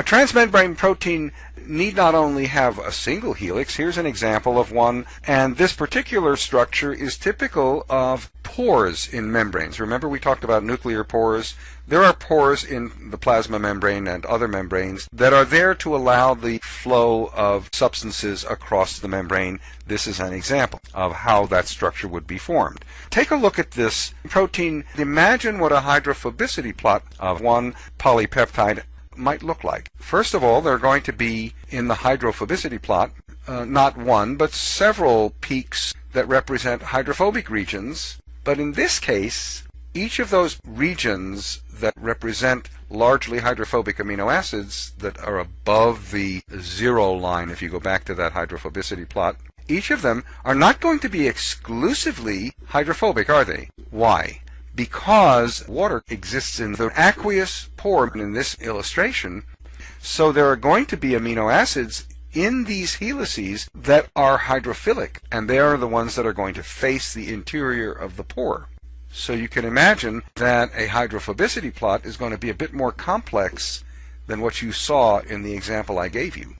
A transmembrane protein need not only have a single helix, here's an example of one, and this particular structure is typical of pores in membranes. Remember we talked about nuclear pores? There are pores in the plasma membrane and other membranes that are there to allow the flow of substances across the membrane. This is an example of how that structure would be formed. Take a look at this protein. Imagine what a hydrophobicity plot of one polypeptide might look like. First of all, they're going to be in the hydrophobicity plot, uh, not one, but several peaks that represent hydrophobic regions. But in this case, each of those regions that represent largely hydrophobic amino acids that are above the zero line, if you go back to that hydrophobicity plot, each of them are not going to be exclusively hydrophobic, are they? Why? Because water exists in the aqueous pore in this illustration, so there are going to be amino acids in these helices that are hydrophilic, and they are the ones that are going to face the interior of the pore. So you can imagine that a hydrophobicity plot is going to be a bit more complex than what you saw in the example I gave you.